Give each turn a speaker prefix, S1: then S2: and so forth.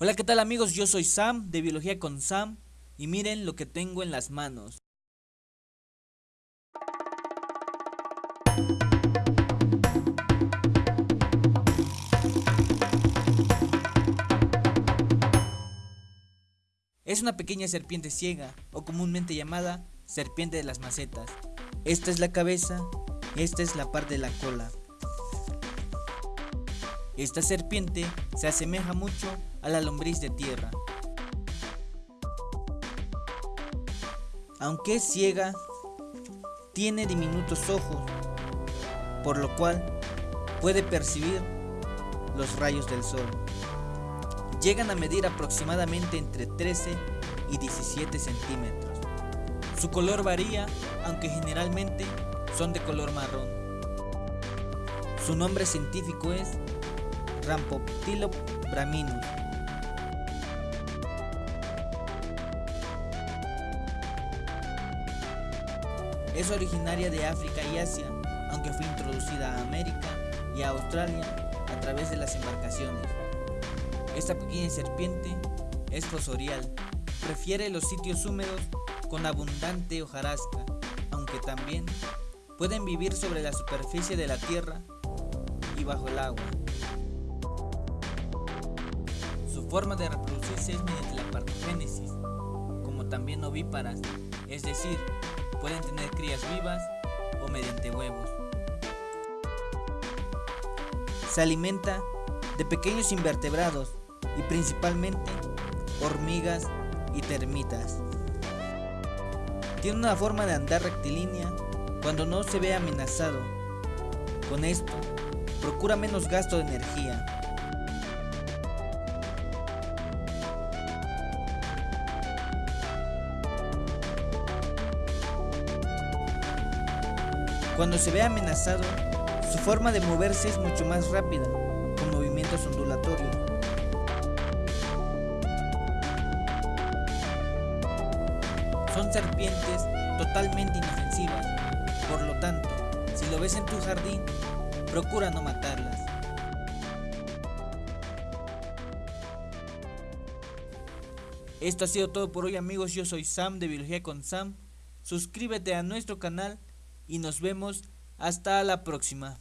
S1: Hola, ¿qué tal amigos? Yo soy Sam de Biología con Sam y miren lo que tengo en las manos. Es una pequeña serpiente ciega, o comúnmente llamada serpiente de las macetas. Esta es la cabeza, esta es la parte de la cola. Esta serpiente se asemeja mucho a la lombriz de tierra. Aunque es ciega, tiene diminutos ojos, por lo cual puede percibir los rayos del sol. Llegan a medir aproximadamente entre 13 y 17 centímetros. Su color varía, aunque generalmente son de color marrón. Su nombre científico es Rampoptilo braminus. Es originaria de África y Asia, aunque fue introducida a América y a Australia a través de las embarcaciones. Esta pequeña serpiente es fosorial, prefiere los sitios húmedos con abundante hojarasca, aunque también pueden vivir sobre la superficie de la tierra y bajo el agua. Forma de reproducirse es mediante la partogénesis, como también ovíparas, es decir, pueden tener crías vivas o mediante huevos. Se alimenta de pequeños invertebrados y principalmente hormigas y termitas. Tiene una forma de andar rectilínea cuando no se ve amenazado. Con esto, procura menos gasto de energía Cuando se ve amenazado, su forma de moverse es mucho más rápida, con movimientos ondulatorios. Son serpientes totalmente inofensivas, por lo tanto, si lo ves en tu jardín, procura no matarlas. Esto ha sido todo por hoy amigos, yo soy Sam de Biología con Sam. Suscríbete a nuestro canal y nos vemos hasta la próxima.